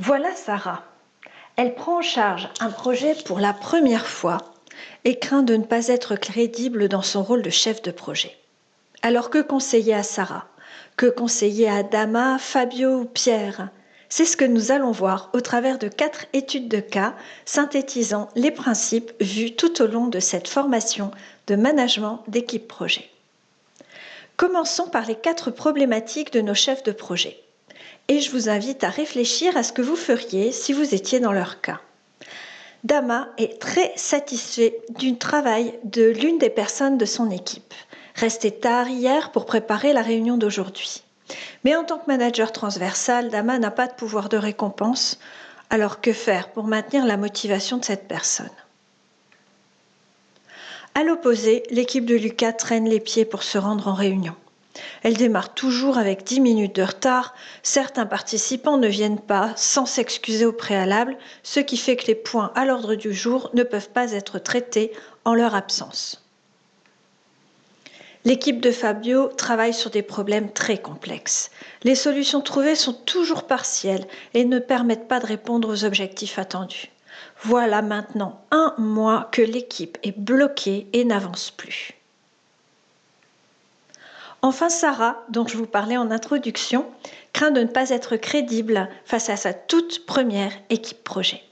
Voilà Sarah. Elle prend en charge un projet pour la première fois et craint de ne pas être crédible dans son rôle de chef de projet. Alors que conseiller à Sarah Que conseiller à Dama, Fabio ou Pierre? C'est ce que nous allons voir au travers de quatre études de cas synthétisant les principes vus tout au long de cette formation de management d'équipe projet. Commençons par les quatre problématiques de nos chefs de projet. Et je vous invite à réfléchir à ce que vous feriez si vous étiez dans leur cas. Dama est très satisfait du travail de l'une des personnes de son équipe. Resté tard hier pour préparer la réunion d'aujourd'hui. Mais en tant que manager transversal, Dama n'a pas de pouvoir de récompense. Alors que faire pour maintenir la motivation de cette personne? À l'opposé, l'équipe de Lucas traîne les pieds pour se rendre en réunion. Elle démarre toujours avec 10 minutes de retard. Certains participants ne viennent pas sans s'excuser au préalable, ce qui fait que les points à l'ordre du jour ne peuvent pas être traités en leur absence. L'équipe de Fabio travaille sur des problèmes très complexes. Les solutions trouvées sont toujours partielles et ne permettent pas de répondre aux objectifs attendus. Voilà maintenant un mois que l'équipe est bloquée et n'avance plus. Enfin, Sarah, dont je vous parlais en introduction, craint de ne pas être crédible face à sa toute première équipe projet.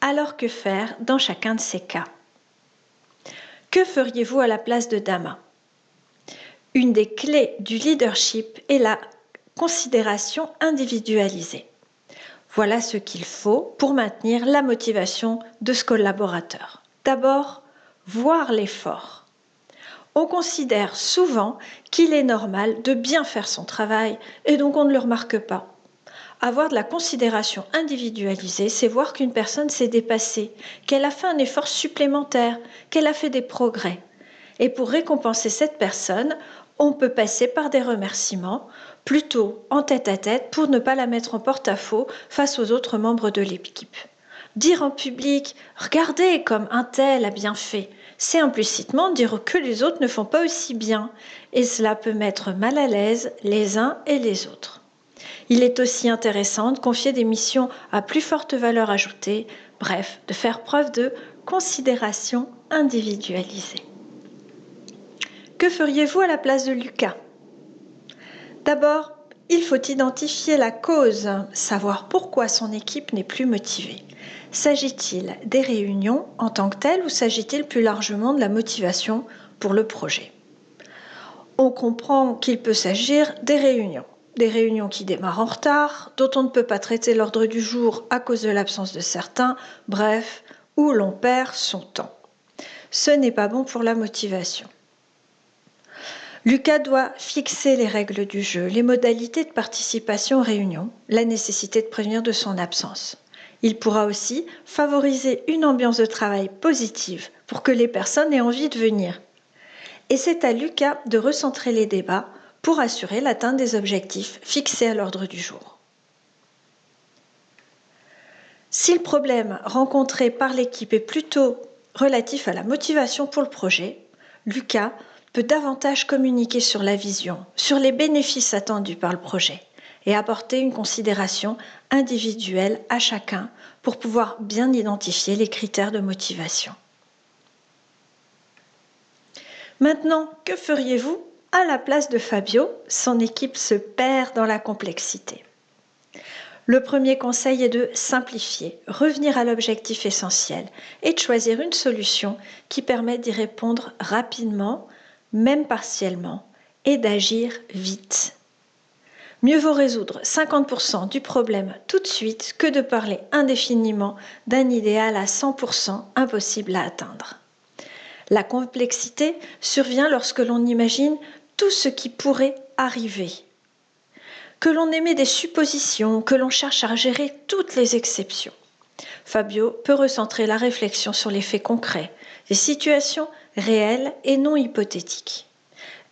Alors que faire dans chacun de ces cas? Que feriez-vous à la place de Dama? Une des clés du leadership est la considération individualisée. Voilà ce qu'il faut pour maintenir la motivation de ce collaborateur. D'abord, voir l'effort. On considère souvent qu'il est normal de bien faire son travail et donc on ne le remarque pas. Avoir de la considération individualisée, c'est voir qu'une personne s'est dépassée, qu'elle a fait un effort supplémentaire, qu'elle a fait des progrès. Et pour récompenser cette personne, on peut passer par des remerciements, plutôt en tête à tête pour ne pas la mettre en porte-à-faux face aux autres membres de l'équipe. Dire en public Regardez comme un tel a bien fait, c'est implicitement dire que les autres ne font pas aussi bien, et cela peut mettre mal à l'aise les uns et les autres. Il est aussi intéressant de confier des missions à plus forte valeur ajoutée, bref, de faire preuve de considération individualisée. Que feriez-vous à la place de Lucas? D'abord, il faut identifier la cause, savoir pourquoi son équipe n'est plus motivée. S'agit-il des réunions en tant que telles ou s'agit-il plus largement de la motivation pour le projet? On comprend qu'il peut s'agir des réunions. Des réunions qui démarrent en retard, dont on ne peut pas traiter l'ordre du jour à cause de l'absence de certains, bref, où l'on perd son temps. Ce n'est pas bon pour la motivation. Lucas doit fixer les règles du jeu, les modalités de participation aux réunions, la nécessité de prévenir de son absence. Il pourra aussi favoriser une ambiance de travail positive pour que les personnes aient envie de venir. Et c'est à Lucas de recentrer les débats pour assurer l'atteinte des objectifs fixés à l'ordre du jour. Si le problème rencontré par l'équipe est plutôt relatif à la motivation pour le projet, Lucas peut davantage communiquer sur la vision, sur les bénéfices attendus par le projet et apporter une considération individuelle à chacun pour pouvoir bien identifier les critères de motivation. Maintenant, que feriez-vous à la place de Fabio? Son équipe se perd dans la complexité. Le premier conseil est de simplifier, revenir à l'objectif essentiel et de choisir une solution qui permet d'y répondre rapidement même partiellement, et d'agir vite. Mieux vaut résoudre 50% du problème tout de suite que de parler indéfiniment d'un idéal à 100% impossible à atteindre. La complexité survient lorsque l'on imagine tout ce qui pourrait arriver, que l'on émet des suppositions, que l'on cherche à gérer toutes les exceptions. Fabio peut recentrer la réflexion sur les faits concrets, des situations réelles et non hypothétiques.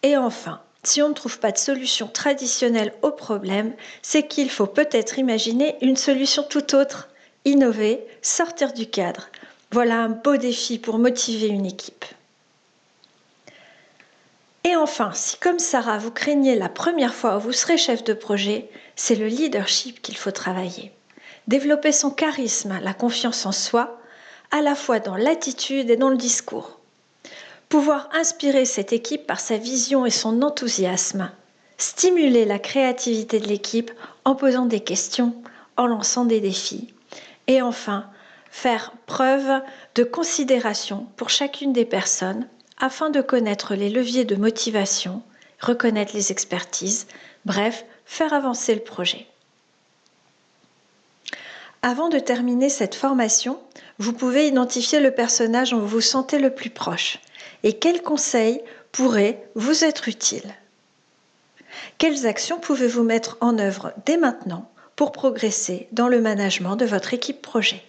Et enfin, si on ne trouve pas de solution traditionnelle au problème, c'est qu'il faut peut-être imaginer une solution tout autre, innover, sortir du cadre. Voilà un beau défi pour motiver une équipe. Et enfin, si comme Sarah, vous craignez la première fois où vous serez chef de projet, c'est le leadership qu'il faut travailler. Développer son charisme, la confiance en soi, à la fois dans l'attitude et dans le discours. Pouvoir inspirer cette équipe par sa vision et son enthousiasme. Stimuler la créativité de l'équipe en posant des questions, en lançant des défis. Et enfin, faire preuve de considération pour chacune des personnes afin de connaître les leviers de motivation, reconnaître les expertises, bref, faire avancer le projet. Avant de terminer cette formation, vous pouvez identifier le personnage dont vous vous sentez le plus proche et quels conseils pourraient vous être utiles? Quelles actions pouvez-vous mettre en œuvre dès maintenant pour progresser dans le management de votre équipe projet?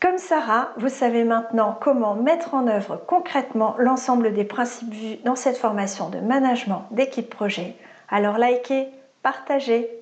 Comme Sarah, vous savez maintenant comment mettre en œuvre concrètement l'ensemble des principes vus dans cette formation de management d'équipe projet. Alors likez, partagez